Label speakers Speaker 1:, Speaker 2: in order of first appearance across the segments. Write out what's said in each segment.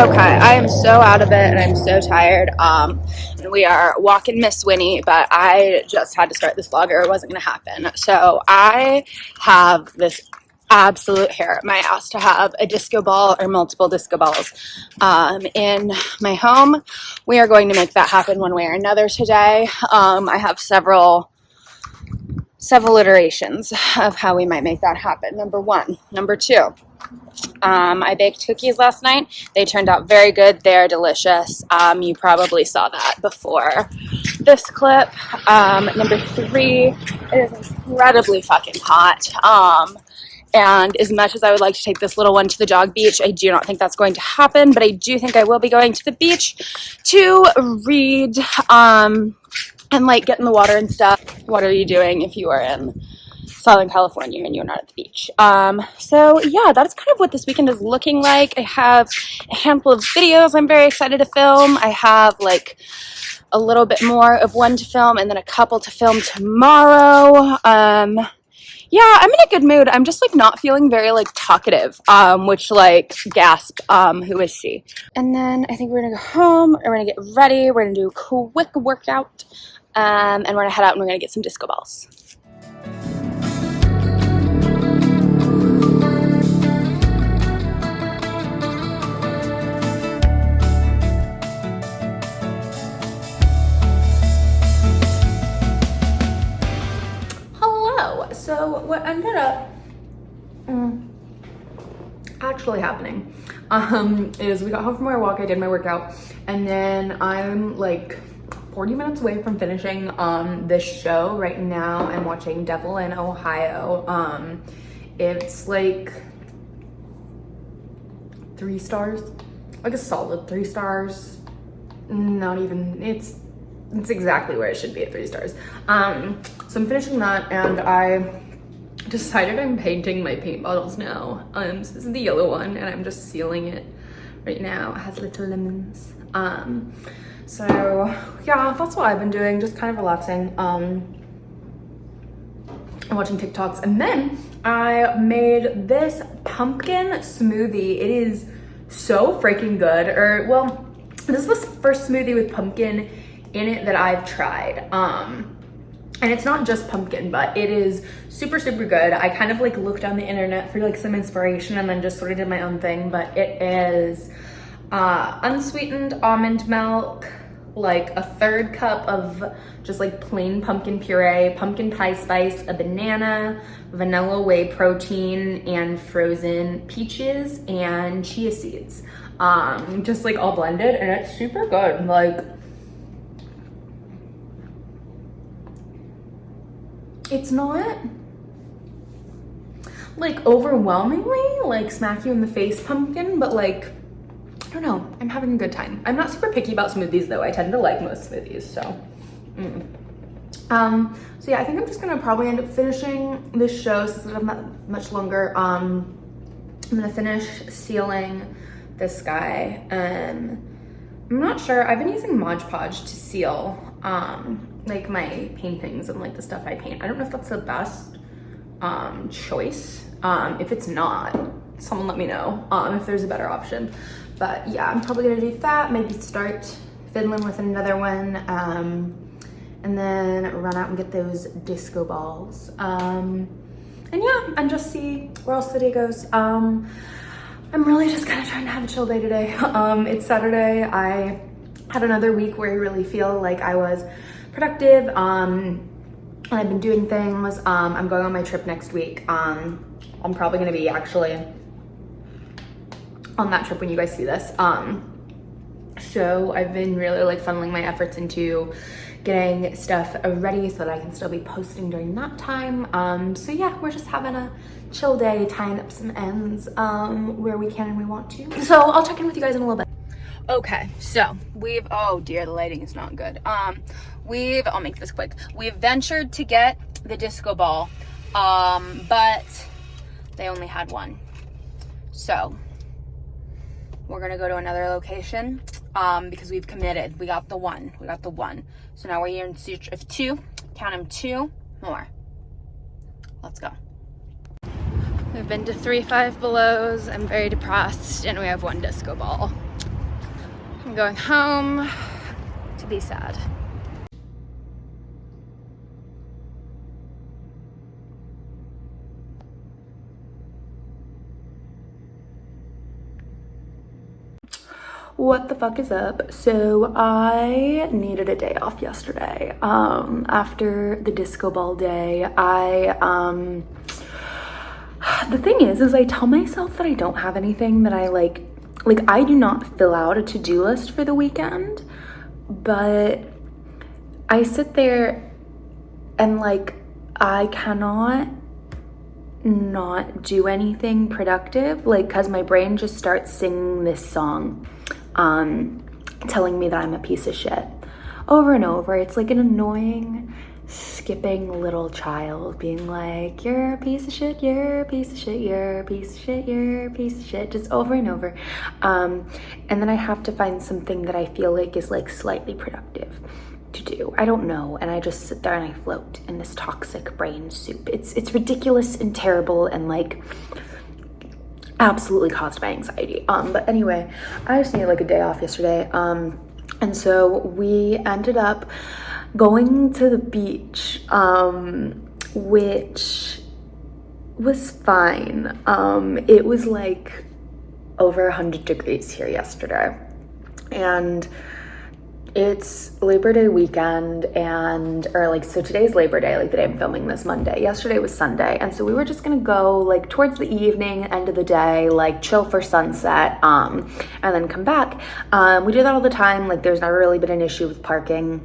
Speaker 1: Okay, I am so out of it and I'm so tired. Um, we are walking Miss Winnie, but I just had to start this vlog or it wasn't going to happen. So I have this absolute hair at my ass to have a disco ball or multiple disco balls um, in my home. We are going to make that happen one way or another today. Um, I have several several iterations of how we might make that happen. Number one. Number two. Um, I baked cookies last night. They turned out very good. They're delicious. Um, you probably saw that before this clip. Um, number three, it is incredibly fucking hot. Um, and as much as I would like to take this little one to the dog beach, I do not think that's going to happen. But I do think I will be going to the beach to read um, and like get in the water and stuff. What are you doing if you are in Southern California and you're not at the beach. Um, so yeah, that's kind of what this weekend is looking like. I have a handful of videos I'm very excited to film. I have like a little bit more of one to film and then a couple to film tomorrow. Um, yeah, I'm in a good mood. I'm just like not feeling very like talkative, um, which like gasp, um, who is she? And then I think we're gonna go home, we're gonna get ready, we're gonna do a quick workout, um, and we're gonna head out and we're gonna get some disco balls.
Speaker 2: So what ended up mm, actually happening um, is we got home from our walk, I did my workout, and then I'm like 40 minutes away from finishing um, this show right now. I'm watching Devil in Ohio. Um, it's like three stars, like a solid three stars. Not even, it's it's exactly where it should be at three stars. Um, so I'm finishing that and I decided I'm painting my paint bottles now. Um, so this is the yellow one and I'm just sealing it right now. It has little lemons. Um, so yeah, that's what I've been doing, just kind of relaxing. Um, and watching TikToks. And then I made this pumpkin smoothie. It is so freaking good. Or well, this is the first smoothie with pumpkin in it that I've tried. Um, and it's not just pumpkin, but it is super, super good. I kind of like looked on the internet for like some inspiration and then just sort of did my own thing, but it is uh, unsweetened almond milk, like a third cup of just like plain pumpkin puree, pumpkin pie spice, a banana, vanilla whey protein, and frozen peaches and chia seeds. Um, just like all blended and it's super good. Like it's not like overwhelmingly like smack you in the face pumpkin, but like, I don't know, I'm having a good time. I'm not super picky about smoothies though. I tend to like most smoothies, so. Mm. Um, so yeah, I think I'm just gonna probably end up finishing this show since it's not much longer. Um, I'm gonna finish sealing this guy. Um, I'm not sure, I've been using Mod Podge to seal um, like my paintings and like the stuff I paint. I don't know if that's the best um, choice. Um, if it's not, someone let me know um, if there's a better option. But yeah, I'm probably gonna do that. Maybe start fiddling with another one. Um, and then run out and get those disco balls. Um, and yeah, and just see where else the day goes. Um, I'm really just kind of trying to have a chill day today. Um, it's Saturday. I had another week where I really feel like I was productive. Um, and I've been doing things. Um, I'm going on my trip next week. Um, I'm probably gonna be actually on that trip when you guys see this. Um, so I've been really like funneling my efforts into getting stuff ready so that I can still be posting during that time. Um, so yeah, we're just having a chill day, tying up some ends um, where we can and we want to. So I'll check in with you guys in a little bit. Okay, so we've, oh dear, the lighting is not good. Um, we've, I'll make this quick. We've ventured to get the disco ball, um, but they only had one. So we're gonna go to another location um, because we've committed. We got the one, we got the one. So now we're here in search of two, count them two more. Let's go. We've been to three Five Belows. I'm very depressed and we have one disco ball.
Speaker 1: I'm going home to be sad.
Speaker 2: What the fuck is up? So i needed a day off yesterday. Um after the disco ball day i um the thing is is i tell myself that i don't have anything that i like like i do not fill out a to-do list for the weekend but i sit there and like i cannot not do anything productive like because my brain just starts singing this song um, telling me that I'm a piece of shit over and over. It's like an annoying, skipping little child being like, You're a piece of shit, you're a piece of shit, you're a piece of shit, you're a piece of shit, just over and over. Um, and then I have to find something that I feel like is like slightly productive to do. I don't know. And I just sit there and I float in this toxic brain soup. It's it's ridiculous and terrible and like absolutely caused by anxiety. Um, but anyway, I just needed like a day off yesterday. Um, and so we ended up going to the beach, um, which was fine. Um, it was like over 100 degrees here yesterday. And it's Labor Day weekend and or like so today's Labor Day like the day I'm filming this Monday. Yesterday was Sunday and so we were just gonna go like towards the evening end of the day like chill for sunset um and then come back. Um we do that all the time like there's never really been an issue with parking.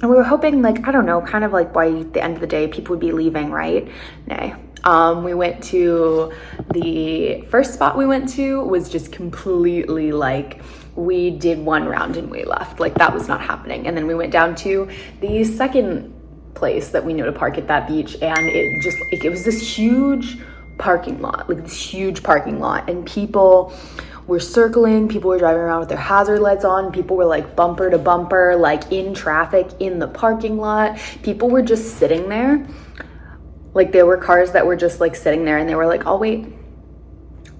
Speaker 2: And we were hoping like I don't know kind of like by the end of the day people would be leaving right? Nay. Um, we went to the first spot we went to was just completely like we did one round and we left. Like that was not happening. And then we went down to the second place that we knew to park at that beach and it just like it was this huge parking lot, like this huge parking lot and people were circling, people were driving around with their hazard lights on, people were like bumper to bumper, like in traffic in the parking lot. People were just sitting there. Like there were cars that were just like sitting there and they were like, "I'll wait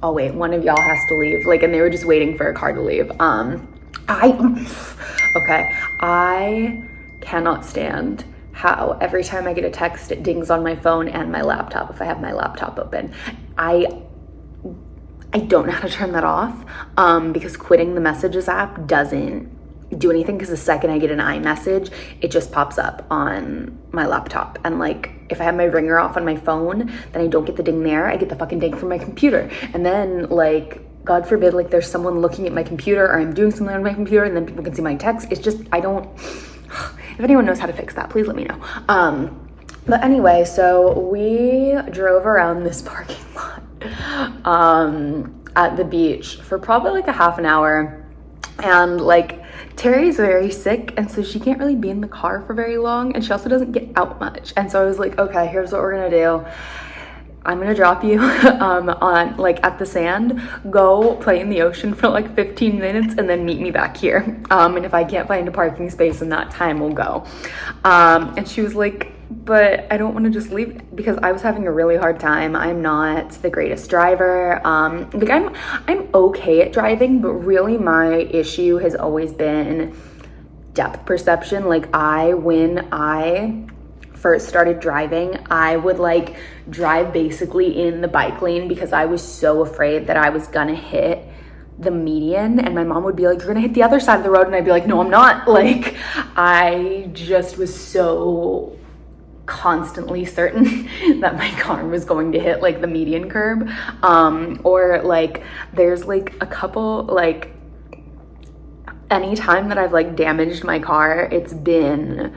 Speaker 2: oh wait, one of y'all has to leave. Like, and they were just waiting for a car to leave. Um, I, okay, I cannot stand how every time I get a text, it dings on my phone and my laptop if I have my laptop open. I, I don't know how to turn that off um, because quitting the messages app doesn't do anything because the second I get an iMessage, it just pops up on my laptop. And like, if I have my ringer off on my phone, then I don't get the ding there. I get the fucking ding from my computer. And then like, God forbid, like there's someone looking at my computer or I'm doing something on my computer and then people can see my text. It's just, I don't, if anyone knows how to fix that, please let me know. Um, but anyway, so we drove around this parking lot um, at the beach for probably like a half an hour. And like, Terry's very sick and so she can't really be in the car for very long and she also doesn't get out much. And so I was like, okay, here's what we're gonna do. I'm gonna drop you um, on like at the sand, go play in the ocean for like 15 minutes and then meet me back here. Um, and if I can't find a parking space in that time, we'll go. Um, and she was like, but I don't want to just leave because I was having a really hard time. I'm not the greatest driver. Um, like I'm, I'm okay at driving, but really my issue has always been depth perception. Like I, when I first started driving, I would like drive basically in the bike lane because I was so afraid that I was gonna hit the median. And my mom would be like you're gonna hit the other side of the road. And I'd be like no I'm not. Like I just was so constantly certain that my car was going to hit like the median curb. Um or like there's like a couple like anytime that I've like damaged my car it's been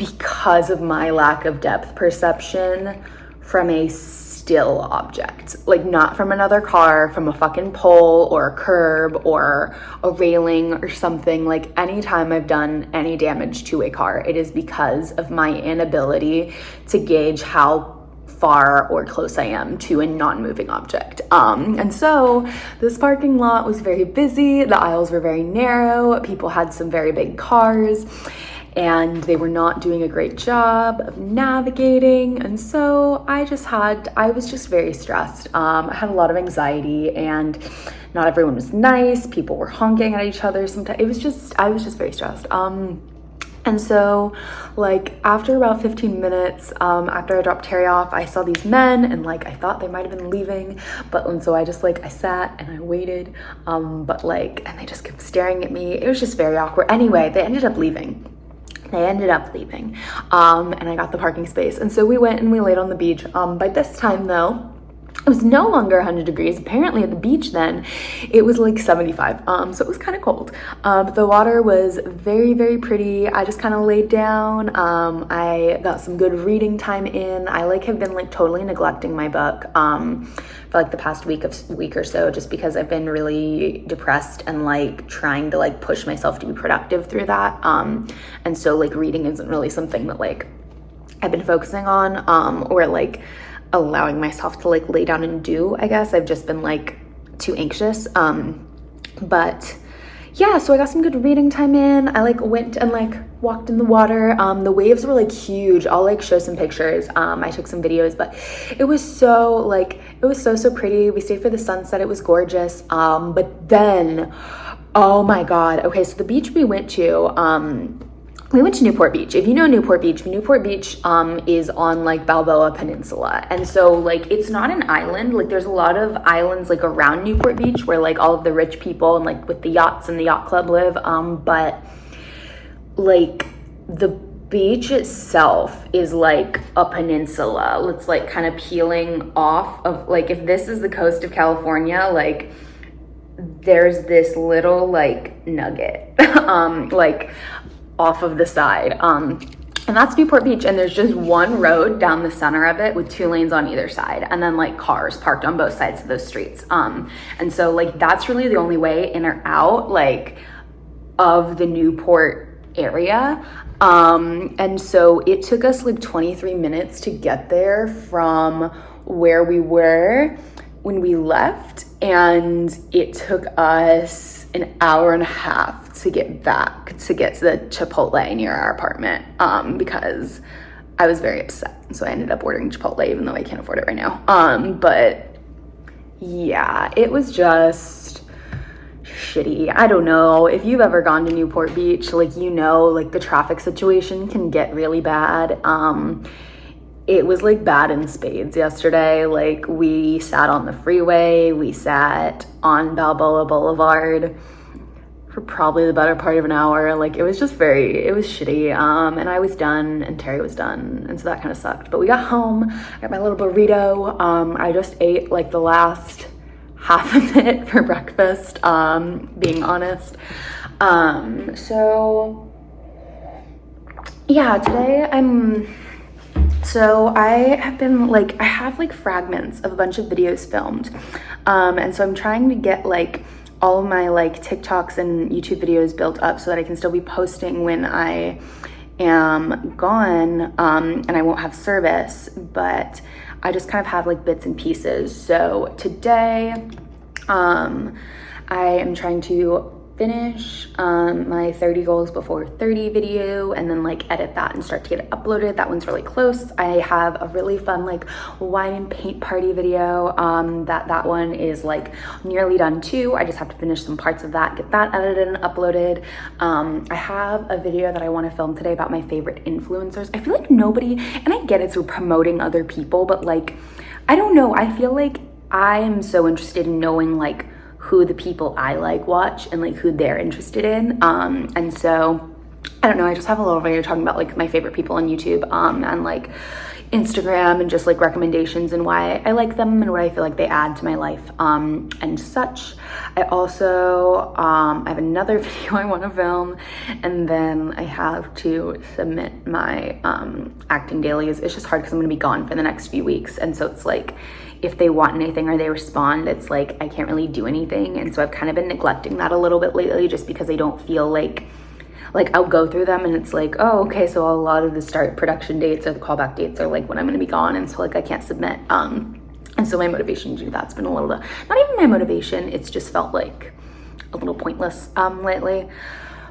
Speaker 2: because of my lack of depth perception from a still object, like not from another car, from a fucking pole or a curb or a railing or something. Like anytime I've done any damage to a car, it is because of my inability to gauge how far or close I am to a non-moving object. Um, and so this parking lot was very busy. The aisles were very narrow. People had some very big cars. And they were not doing a great job of navigating. And so I just had, I was just very stressed. Um, I had a lot of anxiety and not everyone was nice. People were honking at each other sometimes. It was just, I was just very stressed. Um, and so, like, after about 15 minutes, um, after I dropped Terry off, I saw these men and, like, I thought they might have been leaving. But, and so I just, like, I sat and I waited. Um, but, like, and they just kept staring at me. It was just very awkward. Anyway, they ended up leaving. They ended up leaving. Um, and I got the parking space. And so we went and we laid on the beach. Um, by this time, though, it was no longer 100 degrees. Apparently at the beach then, it was like 75. Um, so it was kind of cold. Um, the water was very, very pretty. I just kind of laid down. Um, I got some good reading time in. I like have been like totally neglecting my book um, for like the past week of week or so, just because I've been really depressed and like trying to like push myself to be productive through that. Um, and so like reading isn't really something that like I've been focusing on um, or like allowing myself to like lay down and do, I guess. I've just been like too anxious. Um, but yeah, so I got some good reading time in. I like went and like walked in the water. Um, the waves were like huge. I'll like show some pictures. Um, I took some videos, but it was so like, it was so, so pretty. We stayed for the sunset. It was gorgeous. Um, but then, oh my God. Okay. So the beach we went to, um, we went to Newport Beach. If you know Newport Beach, Newport Beach um, is on like Balboa Peninsula. And so like it's not an island. Like there's a lot of islands like around Newport Beach where like all of the rich people and like with the yachts and the yacht club live. Um, but like the beach itself is like a peninsula. It's like kind of peeling off of like if this is the coast of California, like there's this little like nugget um like off of the side. Um, and that's Newport Beach. And there's just one road down the center of it with two lanes on either side. And then like cars parked on both sides of those streets. Um, and so like that's really the only way in or out like of the Newport area. Um, and so it took us like 23 minutes to get there from where we were when we left. And it took us an hour and a half to get back to get to the Chipotle near our apartment um, because I was very upset. So I ended up ordering Chipotle even though I can't afford it right now. Um, but yeah, it was just shitty. I don't know. If you've ever gone to Newport Beach, like you know, like the traffic situation can get really bad. Um, it was like bad in spades yesterday. Like we sat on the freeway, we sat on Balboa Boulevard for probably the better part of an hour. Like it was just very, it was shitty. Um, and I was done and Terry was done. And so that kind of sucked. But we got home, I got my little burrito. Um, I just ate like the last half of it for breakfast, um, being honest. Um, so yeah, today I'm, so I have been like, I have like fragments of a bunch of videos filmed. Um, and so I'm trying to get like, all of my like TikToks and YouTube videos built up so that I can still be posting when I am gone um, and I won't have service, but I just kind of have like bits and pieces. So today, um, I am trying to finish um, my 30 goals before 30 video and then like edit that and start to get it uploaded. That one's really close. I have a really fun like wine and paint party video um, that that one is like nearly done too. I just have to finish some parts of that, get that edited and uploaded. Um, I have a video that I want to film today about my favorite influencers. I feel like nobody, and I get it, we're promoting other people, but like, I don't know. I feel like I am so interested in knowing like who the people I like watch and like who they're interested in. Um, and so I don't know, I just have a little video talking about like my favorite people on YouTube um, and like Instagram and just like recommendations and why I like them and what I feel like they add to my life um, and such. I also, um, I have another video I want to film and then I have to submit my um, acting dailies. It's just hard because I'm going to be gone for the next few weeks. And so it's like, if they want anything or they respond, it's like I can't really do anything. And so I've kind of been neglecting that a little bit lately just because I don't feel like like I'll go through them and it's like, oh, okay, so a lot of the start production dates or the callback dates are like when I'm gonna be gone. And so like I can't submit. Um, and so my motivation to do that's been a little, not even my motivation, it's just felt like a little pointless um, lately.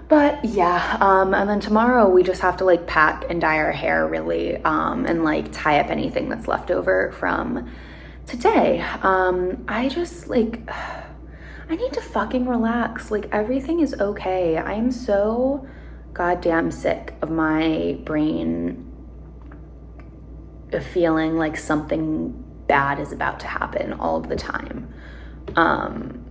Speaker 2: but yeah, um, and then tomorrow we just have to like pack and dye our hair really, um, and like tie up anything that's left over from today. Um, I just like, I need to fucking relax. Like everything is okay. I am so goddamn sick of my brain feeling like something bad is about to happen all of the time. Um,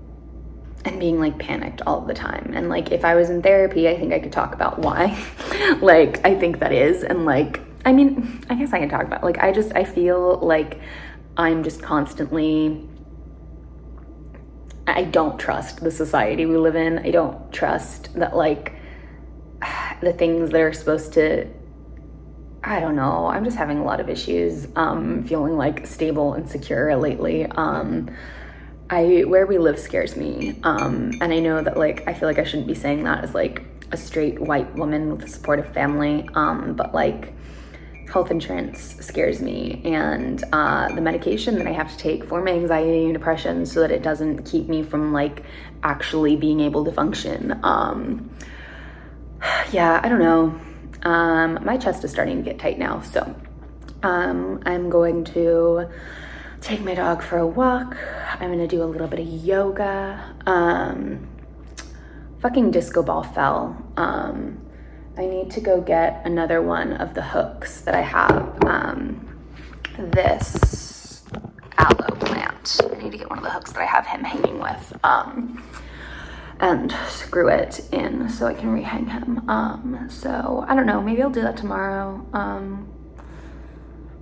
Speaker 2: and being like panicked all the time. And like if I was in therapy, I think I could talk about why. like I think that is and like I mean, I guess I can talk about like I just I feel like I'm just constantly I don't trust the society we live in. I don't trust that like the things that are supposed to I don't know. I'm just having a lot of issues um feeling like stable and secure lately. Um I where we live scares me. Um, and I know that like I feel like I shouldn't be saying that as like a straight white woman with a supportive family. Um, but like health insurance scares me and uh, the medication that I have to take for my anxiety and depression so that it doesn't keep me from like actually being able to function. Um, yeah, I don't know. Um, my chest is starting to get tight now. So um, I'm going to take my dog for a walk. I'm gonna do a little bit of yoga. Um, fucking disco ball fell. Um, I need to go get another one of the hooks that I have. Um, this aloe plant. I need to get one of the hooks that I have him hanging with. Um, and screw it in so I can rehang him. Um, so I don't know, maybe I'll do that tomorrow. Um,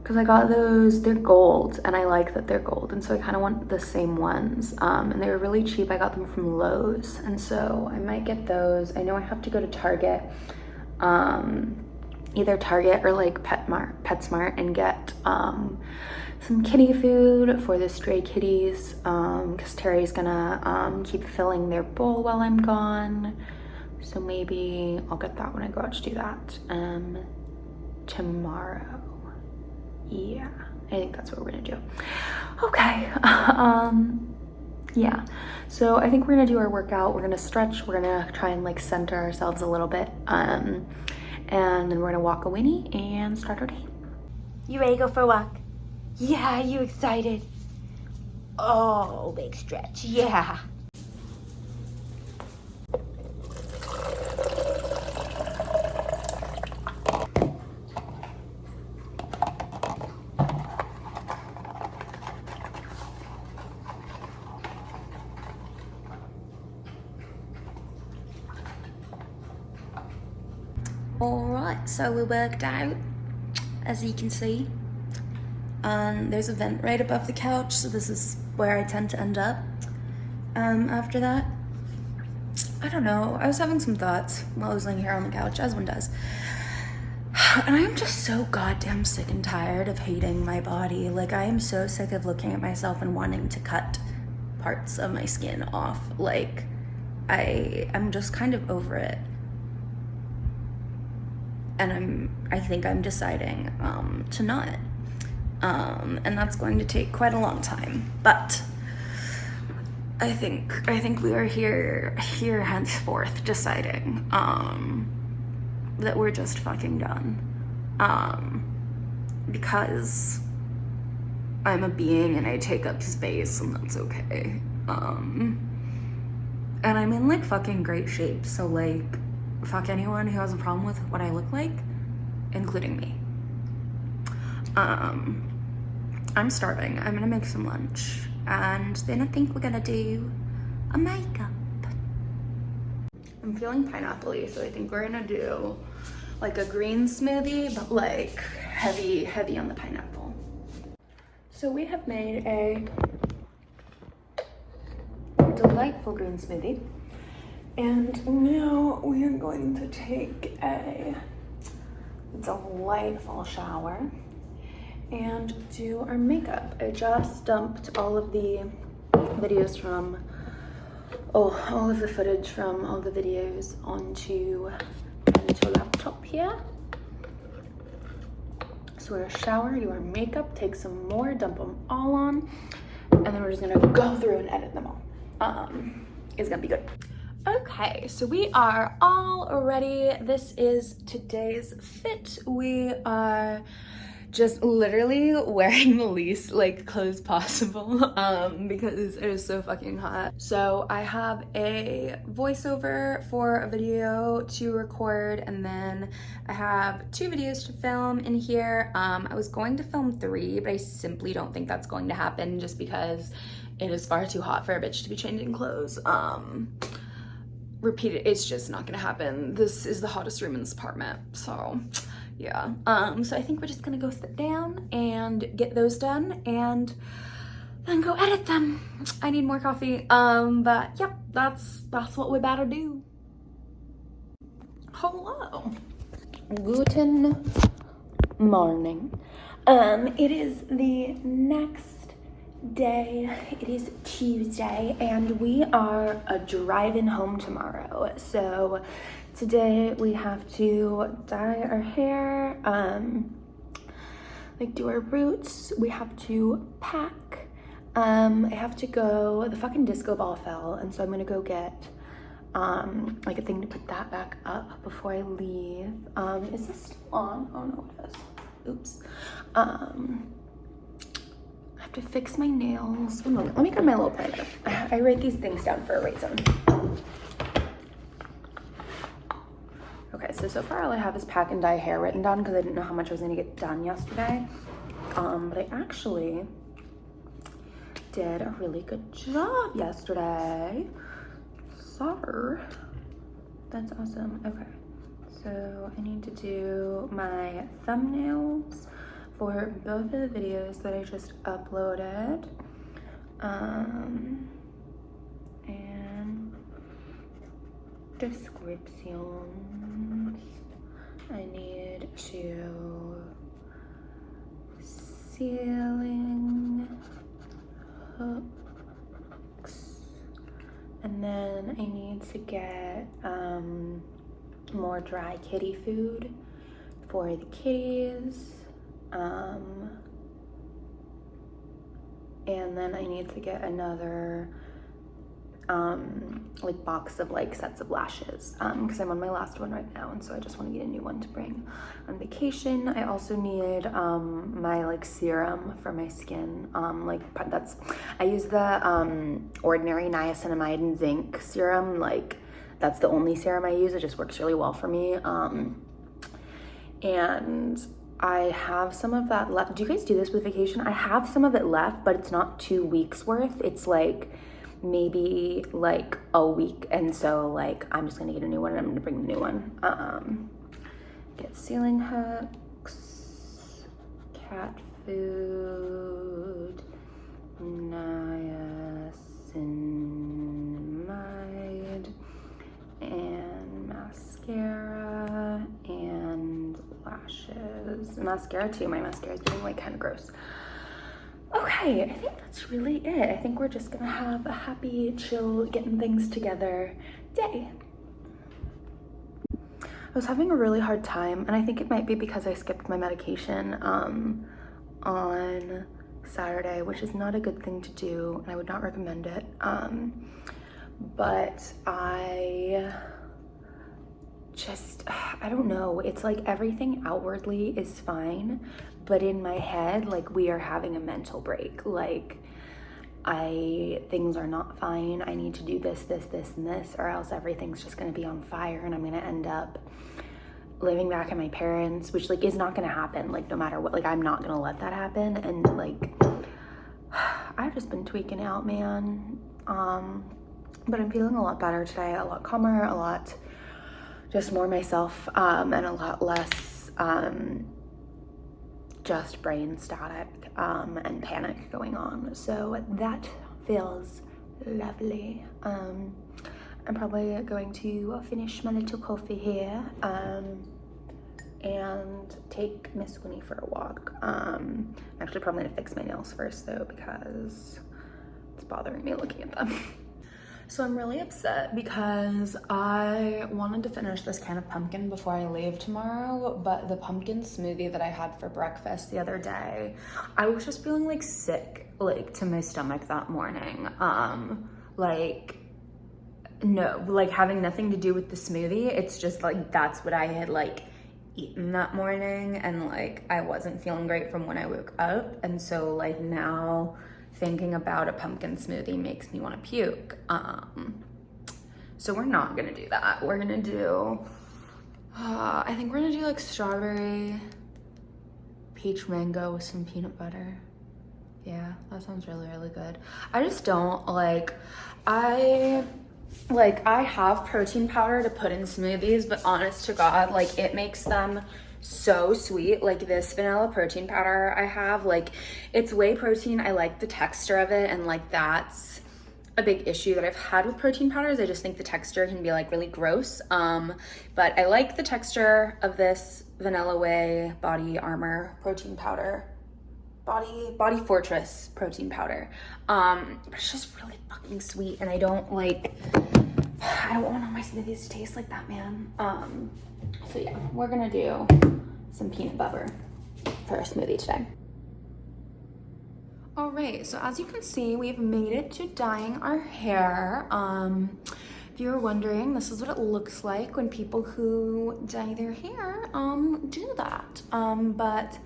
Speaker 2: because I got those, they're gold and I like that they're gold. And so I kind of want the same ones. Um, and they were really cheap. I got them from Lowe's. And so I might get those. I know I have to go to Target, um, either Target or like PetMart, PetSmart and get um, some kitty food for the stray kitties um because um, Terry's gonna um, keep filling their bowl while I'm gone. So maybe I'll get that when I go out to do that um, tomorrow yeah i think that's what we're gonna do okay um yeah. So i think we're gonna do our workout. We're gonna stretch. We're gonna try and like center ourselves a little bit. Um and then we're gonna walk a winnie and start our day.
Speaker 3: You ready to go for a walk? Yeah you excited? Oh big stretch. Yeah all right so we worked out as you can see and there's a vent right above the couch so this is where I tend to end up um, after that. I don't know I was having some thoughts while I was laying here on the couch as one does. And I'm just so goddamn sick and tired of hating my body. Like I am so sick of looking at myself and wanting to cut parts of my skin off. Like I am just kind of over it and I'm I think I'm deciding um, to not. Um, and that's going to take quite a long time. But I think I think we are here here henceforth deciding um, that we're just fucking done. Um, because I'm a being and I take up space and that's okay. Um, and I'm in like fucking great shape, so like fuck anyone who has a problem with what I look like, including me. Um, I'm starving. I'm gonna make some lunch. And then I think we're gonna do a makeup. I'm feeling pineapple so I think we're gonna do like a green smoothie, but like heavy, heavy on the pineapple. So we have made a delightful green smoothie. And now we are going to take a delightful shower and do our makeup. I just dumped all of the videos from, oh, all of the footage from all the videos onto, a laptop here. So we're gonna shower, do our makeup, take some more, dump them all on, and then we're just gonna go through and edit them all. Um, it's gonna be good.
Speaker 2: Okay, so we are all ready. This is today's fit. We are just literally wearing the least like clothes possible um because it is so fucking hot so i have a voiceover for a video to record and then i have two videos to film in here um i was going to film three but i simply don't think that's going to happen just because it is far too hot for a bitch to be changing clothes um repeat it. It's just not gonna happen. This is the hottest room in this apartment so yeah. Um so i think we're just gonna go sit down and get those done and then go edit them. I need more coffee. Um but yep that's that's what we about to do. Hello. Guten morning. Um it is the next day it is tuesday and we are a driving home tomorrow. So today we have to dye our hair um like do our roots. We have to pack. Um i have to go the fucking disco ball fell and so i'm gonna go get um like a thing to put that back up before i leave. Um is this still on? Oh no it is. Oops. Um to fix my nails. One moment, let me grab my little planner. I write these things down for a reason. Okay, so so far all I have is pack and dye hair written down because I didn't know how much I was gonna get done yesterday. Um, but I actually did a really good job yesterday. So that's awesome. Okay, so I need to do my thumbnails for both of the videos that I just uploaded. Um, and descriptions. I need to ceiling hooks. And then I need to get um, more dry kitty food for the kitties. Um, and then I need to get another um, like box of like sets of lashes um because um, I'm on my last one right now and so I just want to get a new one to bring on vacation. I also need um, my like serum for my skin. Um, like that's, I use the um, ordinary niacinamide and zinc serum. Like that's the only serum I use. It just works really well for me. Um, and I have some of that left. Do you guys do this with vacation? I have some of it left, but it's not two weeks worth. It's like maybe like a week. And so like, I'm just gonna get a new one and I'm gonna bring the new one. Um, get ceiling hooks, cat food, niacinamide, and mascara, and lashes. Mascara too. My mascara is getting like kind of gross. Okay, I think that's really it. I think we're just gonna have a happy, chill, getting things together day. I was having a really hard time, and I think it might be because I skipped my medication um, on Saturday, which is not a good thing to do, and I would not recommend it. Um, but I just, I don't know. It's like everything outwardly is fine, but in my head, like we are having a mental break. Like, I, things are not fine. I need to do this, this, this, and this, or else everything's just gonna be on fire and I'm gonna end up living back at my parents, which like is not gonna happen. Like, no matter what, like, I'm not gonna let that happen. And like, I've just been tweaking out, man. Um, but I'm feeling a lot better today, a lot calmer, a lot just more myself um, and a lot less um, just brain static um, and panic going on. So that feels lovely. Um, I'm probably going to finish my little coffee here um, and take Miss Winnie for a walk. Um, I'm actually probably gonna fix my nails first though because it's bothering me looking at them. So I'm really upset because I wanted to finish this can of pumpkin before I leave tomorrow, but the pumpkin smoothie that I had for breakfast the other day, I was just feeling like sick, like to my stomach that morning. Um, like no, like having nothing to do with the smoothie. It's just like that's what I had like eaten that morning and like I wasn't feeling great from when I woke up. And so like now thinking about a pumpkin smoothie makes me want to puke. Um, so we're not gonna do that. We're gonna do, uh, I think we're gonna do like strawberry, peach mango with some peanut butter. Yeah, that sounds really, really good. I just don't like, I, like, I have protein powder to put in smoothies, but honest to God, like, it makes them so sweet. Like, this vanilla protein powder I have, like, it's whey protein. I like the texture of it, and, like, that's a big issue that I've had with protein powders. I just think the texture can be, like, really gross. Um, but I like the texture of this Vanilla Whey Body Armor protein powder body body fortress protein powder um but it's just really fucking sweet and i don't like i don't want all my smoothies to taste like that man um so yeah we're gonna do some peanut butter for our smoothie today. All right so as you can see we've made it to dyeing our hair. Um if you were wondering this is what it looks like when people who dye their hair um do that. Um but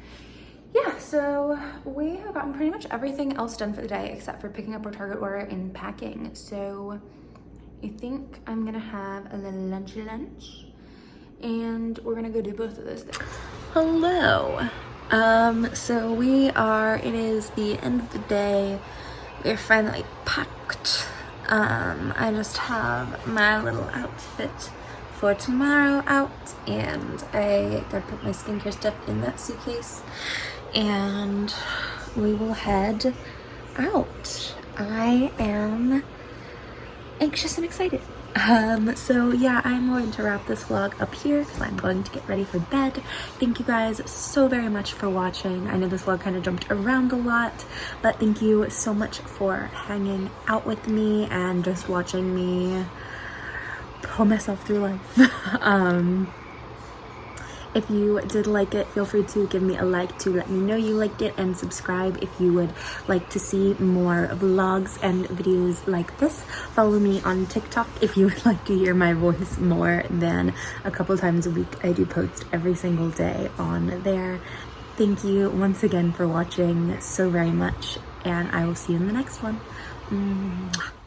Speaker 2: yeah, so we have gotten pretty much everything else done for the day except for picking up our Target order and packing. So I think I'm gonna have a little lunch lunch and we're gonna go do both of those things.
Speaker 3: Hello. Um, so we are, it is the end of the day. We're finally packed. Um, I just have my little outfit for tomorrow out and I gotta put my skincare stuff in that suitcase and we will head out. I am anxious and excited. Um, so yeah, I'm going to wrap this vlog up here because I'm going to get ready for bed. Thank you guys so very much for watching. I know this vlog kind of jumped around a lot, but thank you so much for hanging out with me and just watching me pull myself through life. um, if you did like it, feel free to give me a like to let me know you liked it and subscribe if you would like to see more vlogs and videos like this. Follow me on TikTok if you would like to hear my voice more than a couple times a week. I do post every single day on there. Thank you once again for watching so very much and I will see you in the next one. Mwah.